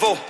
level.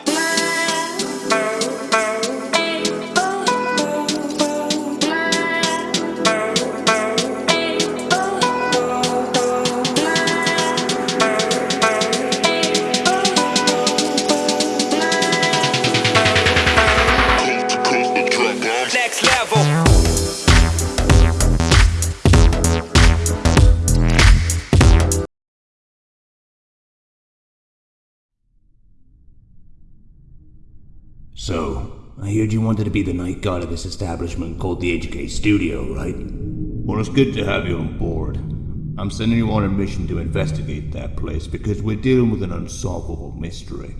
Heard you wanted to be the night guard of this establishment called the HK Studio, right? Well, it's good to have you on board. I'm sending you on a mission to investigate that place because we're dealing with an unsolvable mystery.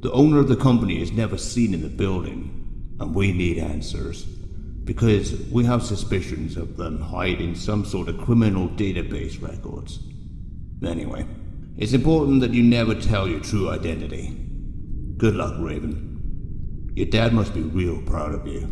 The owner of the company is never seen in the building, and we need answers. Because we have suspicions of them hiding some sort of criminal database records. Anyway, it's important that you never tell your true identity. Good luck, Raven. Your dad must be real proud of you.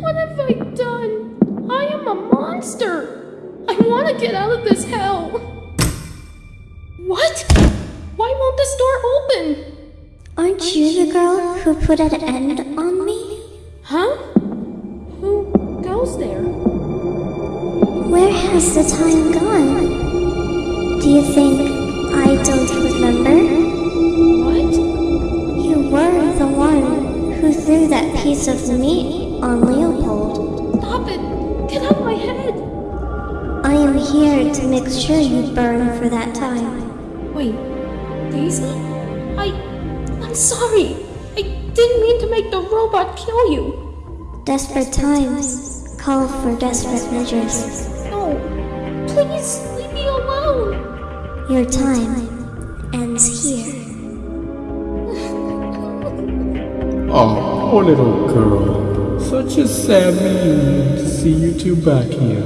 What have I done? I am a monster. I want to get out of this hell. What? Why won't this door open? Aren't you the girl who put an end on me? Huh? Who goes there? Where has the time gone? Do you think I don't remember? What? You were the one who threw that piece of meat on Leopold. Stop it! Get out of my head! I am here to make sure you burn for that time. Wait, Daisy? I. I'm sorry. I didn't mean to make the robot kill you. Desperate times call for desperate measures. No. Please leave me alone. Your time ends here. Oh, poor little girl. Such a sad reunion to see you two back here.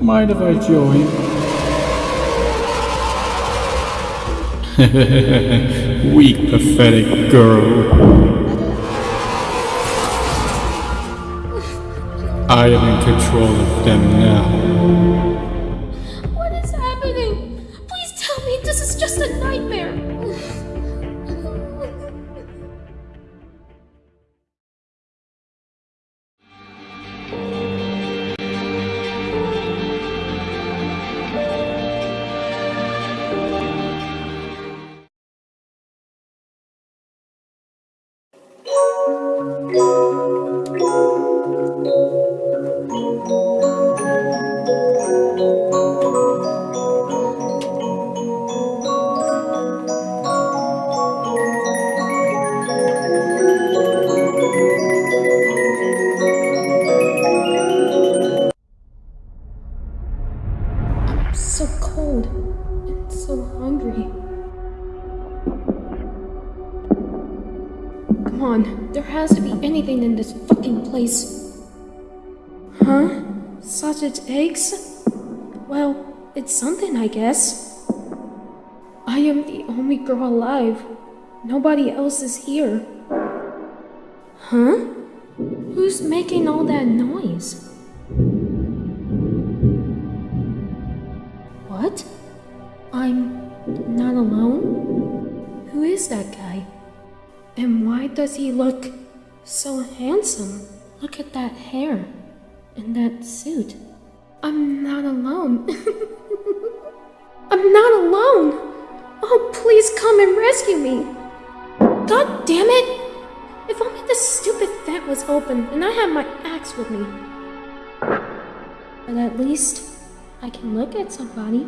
Mind if I join? Weak, pathetic girl. I am in control of them now. Sausage eggs? Well, it's something, I guess. I am the only girl alive. Nobody else is here. Huh? Who's making all that noise? What? I'm not alone? Who is that guy? And why does he look so handsome? Look at that hair and that suit. I'm not alone. I'm not alone! Oh, please come and rescue me! God damn it! If only the stupid vent was open and I had my axe with me. But at least I can look at somebody.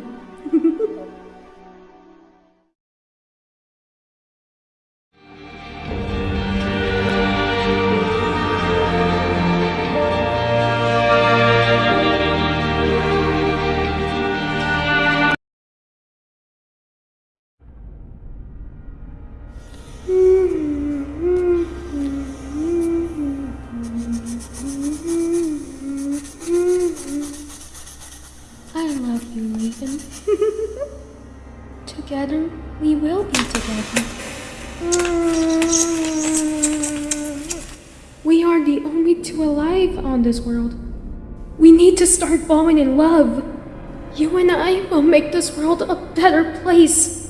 You, together, we will be together. We are the only two alive on this world. We need to start falling in love. You and I will make this world a better place.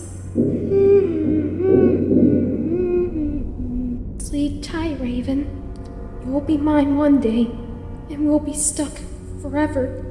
Sleep tight, Raven. You will be mine one day, and we'll be stuck forever.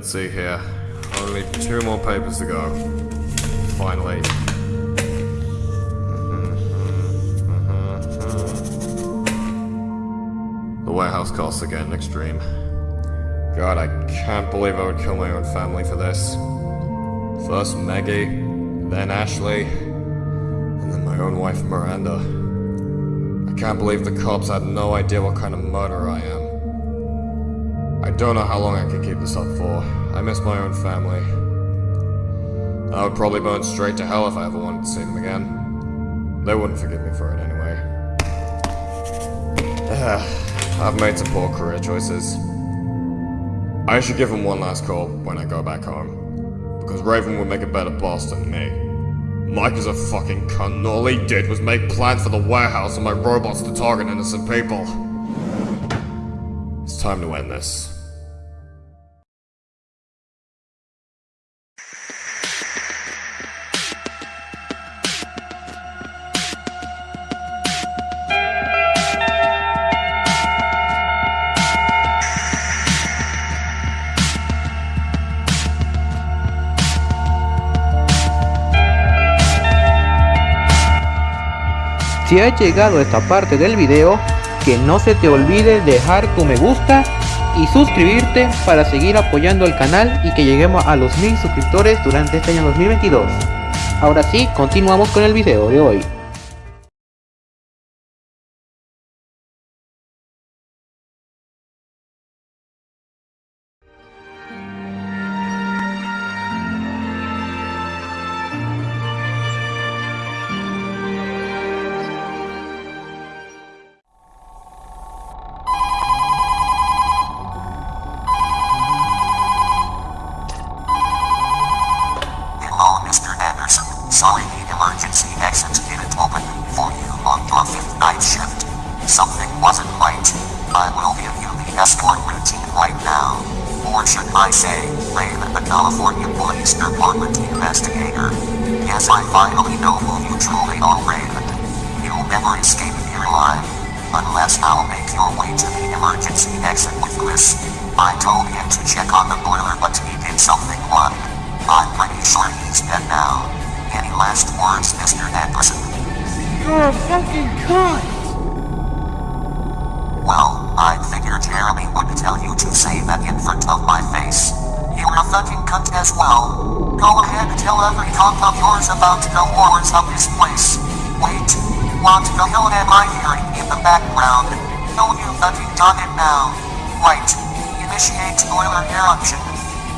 Let's see here. Only two more papers to go. Finally. Mm-hmm, mm-hmm, mm-hmm. The warehouse costs getting extreme. God, I can't believe I would kill my own family for this. First Maggie, then Ashley, and then my own wife Miranda. I can't believe the cops had no idea what kind of murderer I am. I don't know how long I can keep this up for. I miss my own family. I would probably burn straight to hell if I ever wanted to see them again. They wouldn't forgive me for it anyway. I've made some poor career choices. I should give him one last call when I go back home. Because Raven would make a better boss than me. Mike is a fucking cunt, and all he did was make plans for the warehouse and my robots to target innocent people. It's time to end this. Si has llegado a esta parte del video, que no se te olvide dejar tu me gusta y suscribirte para seguir apoyando el canal y que lleguemos a los mil suscriptores durante este año 2022. Ahora sí, continuamos con el video de hoy. Investigator. Yes, I finally know who you truly are, Raven. You'll never escape here alive. Unless I'll make your way to the emergency exit with Chris. I told him to check on the boiler, but he did something wrong. I'm pretty sure he's dead now. Any last words, Mr. Anderson? You're a fucking cunt! Well, I figured Jeremy would tell you to say that in front of my face. You're a fucking cunt as well. Go ahead and tell every cop of yours about the horrors of this place. Wait, what the hell am I hearing in the background? No, you fucking done it now. Right, initiate boiler eruption.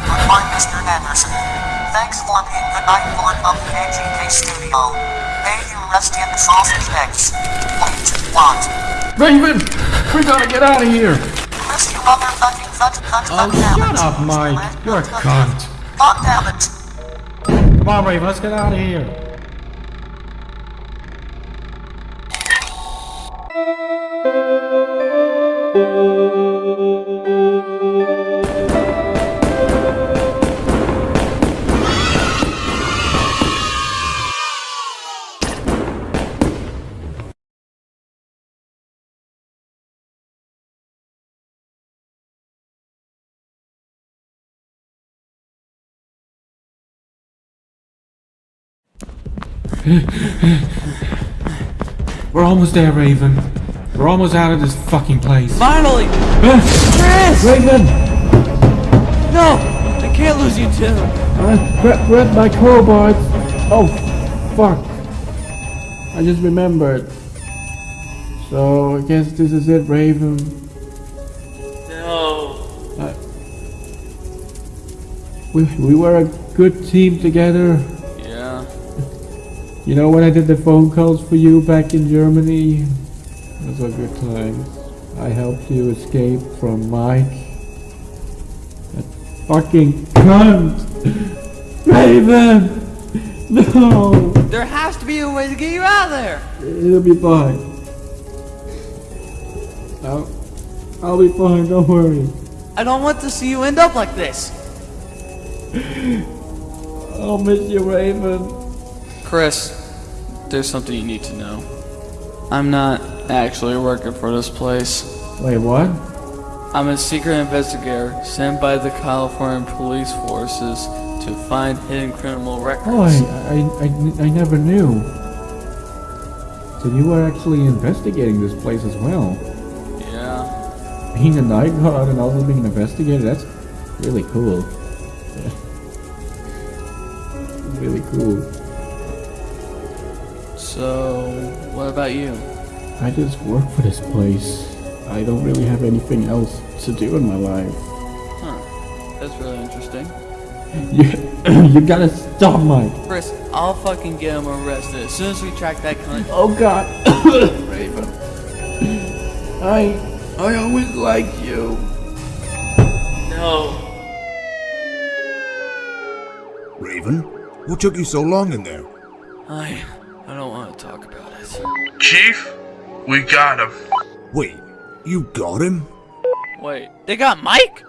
Goodbye, Mr. Anderson. Thanks for being the night lord of the AGK studio. May you rest in sausage eggs. Wait, what? Raven! We gotta get out of here! Chris, you cunt Oh, shut up, Mike. You're a cunt. Come on, Raven, let's get out of here. We're almost there, Raven. We're almost out of this fucking place. Finally! Chris! Raven! No! I can't lose you too! I grab, grab my crowbar. Oh, fuck. I just remembered. So, I guess this is it, Raven. No. Uh, we, we were a good team together. You know when I did the phone calls for you back in Germany? Those were good times. I helped you escape from Mike. That fucking cunt! Raven! No! There has to be a way to get you out of there! It'll be fine. I'll, I'll be fine, don't worry. I don't want to see you end up like this! I'll miss you, Raven. Chris, there's something you need to know. I'm not actually working for this place. Wait, what? I'm a secret investigator sent by the California police forces to find hidden criminal records. Oh, I, I, I, I never knew. So you were actually investigating this place as well. Yeah. Being a night guard and also being an investigator, that's really cool. really cool. So, what about you? I just work for this place. I don't really have anything else to do in my life. Huh. That's really interesting. You, you gotta stop, Mike. Chris, I'll fucking get him arrested as soon as we track that cunt. Oh God, Raven. I, I always liked you. No. Raven, what took you so long in there? I, Chief, we got him. Wait, you got him? Wait, they got Mike?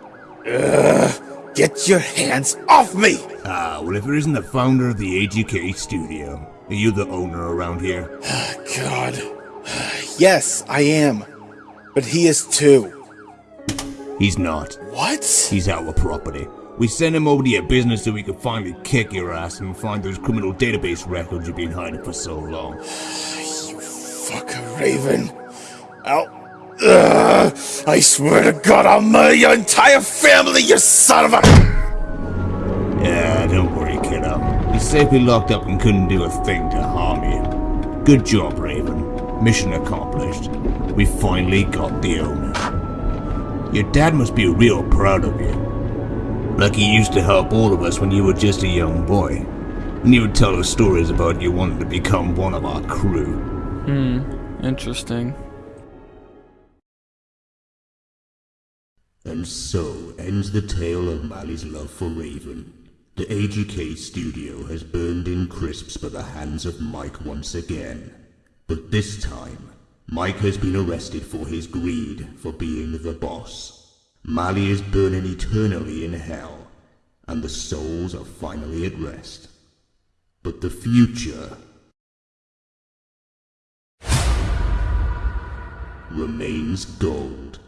Get your hands off me! Ah, well, if it isn't the founder of the AGK studio, are you the owner around here? God. Yes, I am. But he is too. He's not. What? He's our property. We sent him over to your business so we could finally kick your ass and find those criminal database records you've been hiding for so long. You fucker, Raven. I'll. Ugh, I swear to God, I'll murder your entire family, you son of a. Yeah, don't worry, kiddo. He's safely locked up and couldn't do a thing to harm you. Good job, Raven. Mission accomplished. We finally got the owner. Your dad must be real proud of you. Like he used to help all of us when you were just a young boy. And he would tell us stories about you wanting to become one of our crew. Hmm, interesting. And so ends the tale of Mali's love for Raven. The AGK studio has burned in crisps by the hands of Mike once again. But this time, Mike has been arrested for his greed for being the boss. Mali is burning eternally in hell, and the souls are finally at rest. But the future remains gold.